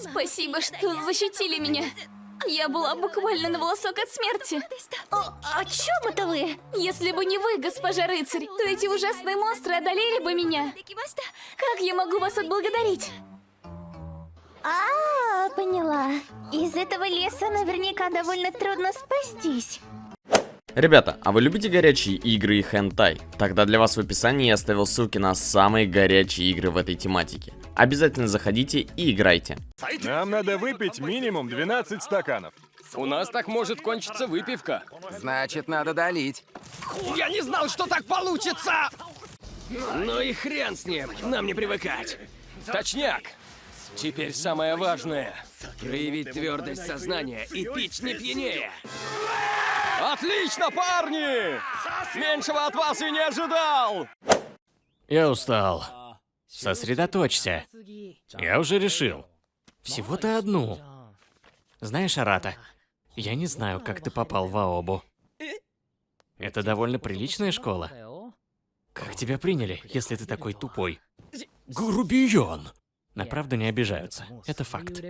Спасибо, что защитили меня. Я была буквально на волосок от смерти. О, о чем это вы? Если бы не вы, госпожа рыцарь, то эти ужасные монстры одолели бы меня. Как я могу вас отблагодарить? А, поняла. Из этого леса наверняка довольно трудно спастись. Ребята, а вы любите горячие игры и хентай? Тогда для вас в описании я оставил ссылки на самые горячие игры в этой тематике. Обязательно заходите и играйте. Нам надо выпить минимум 12 стаканов. У нас так может кончиться выпивка. Значит, надо долить. Я не знал, что так получится! Ну и хрен с ним, нам не привыкать. Точняк. Теперь самое важное — проявить твердость сознания и пить не пьянее. Отлично, парни! Меньшего от вас и не ожидал! Я устал. Сосредоточься. Я уже решил. Всего-то одну. Знаешь, Арата, я не знаю, как ты попал в Аобу. Это довольно приличная школа. Как тебя приняли, если ты такой тупой? Грубиян! На правду не обижаются. Это факт.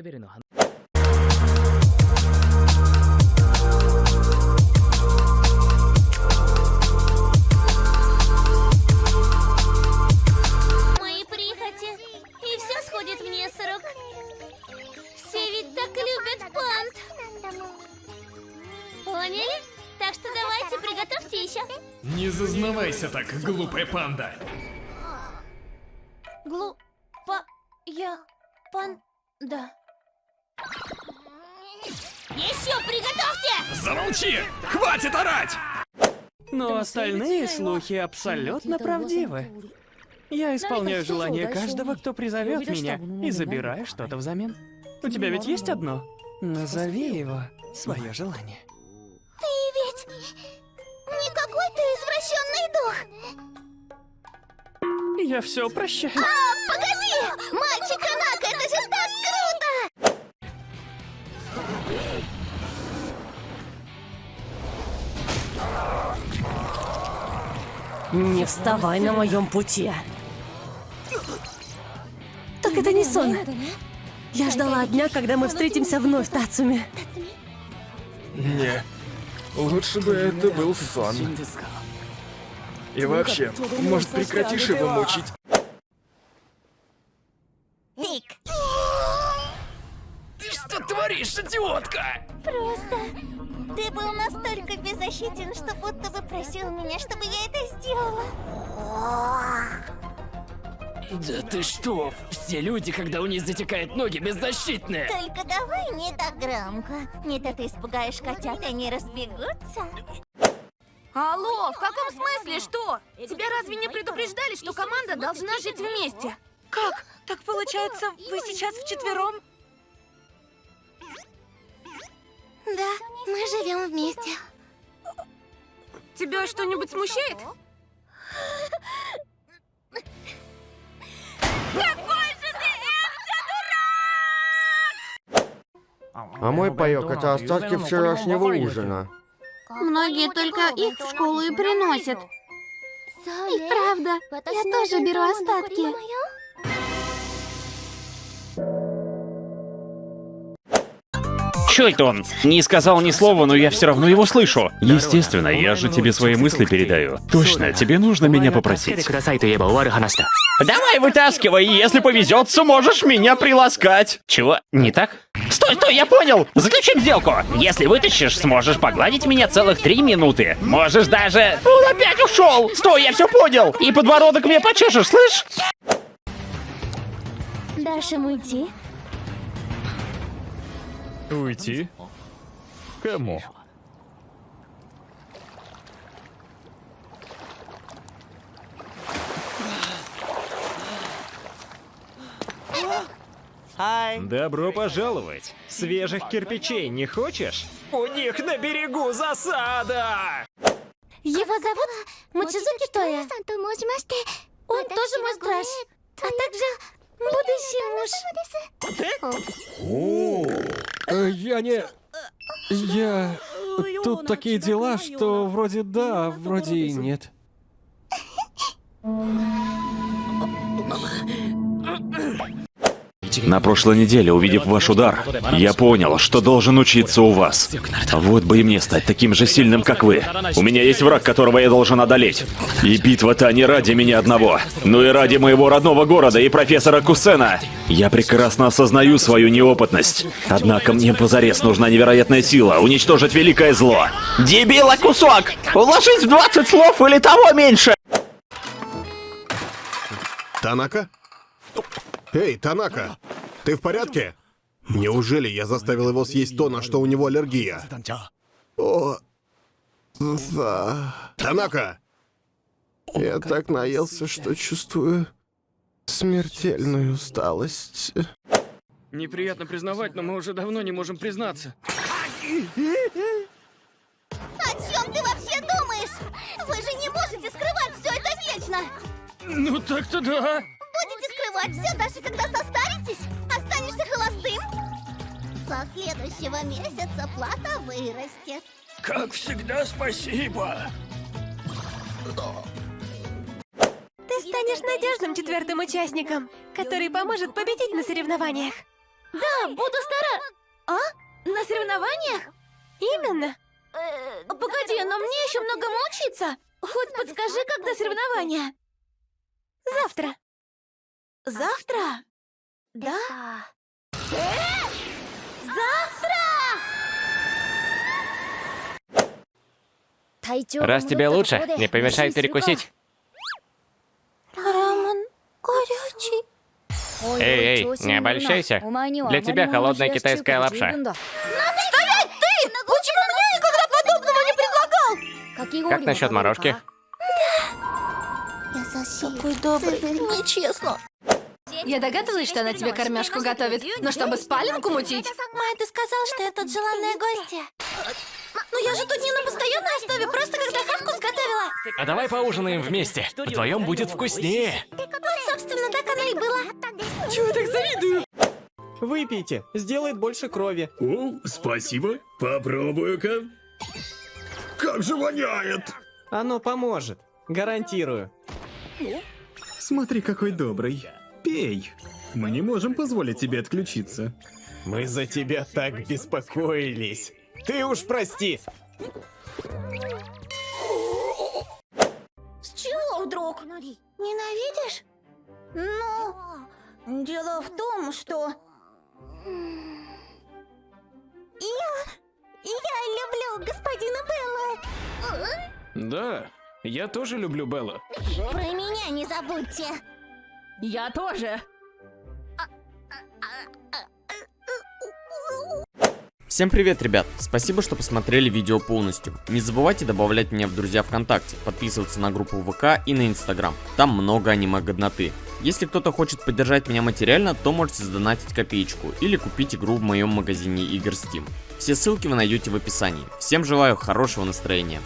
Поняли? Так что давайте, приготовьте еще. Не зазнавайся так, глупая панда. Глу... Па... Я... Пан... Да. Еще приготовьте! Замолчи! Хватит орать! Но остальные слухи абсолютно правдивы. Я исполняю желание каждого, кто призовет меня, и забираю что-то взамен. У тебя ведь есть одно? Назови его свое желание. Не какой-то извращенный дух. Я все прощаю. А, погоди! Мальчик Ханака, это же так круто! Не вставай на моем пути. Так это не сон. Я ждала дня, когда мы встретимся вновь, Тацуми. Не, лучше бы это был сон. И вообще, может прекратишь его мучить? Тик. Ты что творишь, идиотка? Просто ты был настолько беззащитен, что будто бы просил меня, чтобы я это сделала. Да ты что? Все люди, когда у них затекают ноги, беззащитные. Только давай не так громко. Не то ты испугаешь котят, и они разбегутся. Алло, в каком смысле что? Тебя разве не предупреждали, что команда должна жить вместе? Как? Так получается, вы сейчас вчетвером? Да, мы живем вместе. Тебя что-нибудь смущает? А мой паёк это остатки вчерашнего ужина. Многие только их в школу и приносят. И правда, я тоже беру остатки. Чё это он? Не сказал ни слова, но я все равно его слышу. Естественно, я же тебе свои мысли передаю. Точно, тебе нужно меня попросить. Давай вытаскивай, если повезет, сможешь меня приласкать. Чего? Не так? Стой, стой, я понял! Заключим сделку! Если вытащишь, сможешь погладить меня целых три минуты. Можешь даже... Он опять ушел! Стой, я все понял! И подбородок мне почешешь, слышь? Дашь им уйти? Уйти? Кому? Добро пожаловать. Свежих кирпичей не хочешь? У них на берегу засада! Его зовут Мочизуки Тоя. Он тоже мой страж. А также будущий муж. Э, Я не... Я... Тут такие дела, что вроде да, вроде и нет. На прошлой неделе, увидев ваш удар, я понял, что должен учиться у вас. Вот бы и мне стать таким же сильным, как вы. У меня есть враг, которого я должен одолеть. И битва-то не ради меня одного, но и ради моего родного города и профессора Кусена. Я прекрасно осознаю свою неопытность. Однако мне позарез нужна невероятная сила, уничтожить великое зло. Дебила кусок! Уложись в 20 слов или того меньше! Танака? Эй, Танака, ты в порядке? Неужели я заставил его съесть то, на что у него аллергия? О, да. Танака! Я так наелся, что чувствую смертельную усталость. Неприятно признавать, но мы уже давно не можем признаться. О чем ты вообще думаешь? Вы же не можете скрывать все это вечно! Ну так-то да. Будете скрывать все, даже когда состаритесь? Останешься холостым? Со следующего месяца плата вырастет. Как всегда, спасибо. Ты станешь надежным четвертым участником, который поможет победить на соревнованиях. Да, буду стара... А? На соревнованиях? Именно. Погоди, но мне еще многому учиться. Хоть подскажи, когда соревнования? Завтра. Завтра? Да? Э? Раз тебе лучше, не помешай перекусить. Рамен горячий. Эй, эй, не обольщайся. Для тебя холодная китайская лапша. Стоять ты! Почему мне никогда подобного не предлагал? Как насчет морожки? Какой добрый, нечестно. Я догадывалась, что она тебе кормежку готовит, но чтобы спаленку мутить. Май, ты сказал, что я тут желанная гостья. Но я же тут не на постоянной основе, просто когда хавку сготовила. А давай поужинаем вместе. Вдвоем будет вкуснее. Вот, собственно, так оно и было. Чего так завидую? Выпейте, сделает больше крови. О, спасибо. Попробую-ка. Как же воняет! Оно поможет, гарантирую. Смотри, какой добрый. Пей. Мы не можем позволить тебе отключиться. Мы за тебя так беспокоились. Ты уж прости. С чего вдруг? Ненавидишь? Ну, дело в том, что... Я... Я люблю господина Белла. Да, я тоже люблю Белла. Про меня не забудьте. Я тоже. Всем привет, ребят! Спасибо, что посмотрели видео полностью. Не забывайте добавлять меня в друзья ВКонтакте, подписываться на группу ВК и на Инстаграм. Там много аниме-годноты. Если кто-то хочет поддержать меня материально, то можете задонатить копеечку или купить игру в моем магазине игр Steam. Все ссылки вы найдете в описании. Всем желаю хорошего настроения.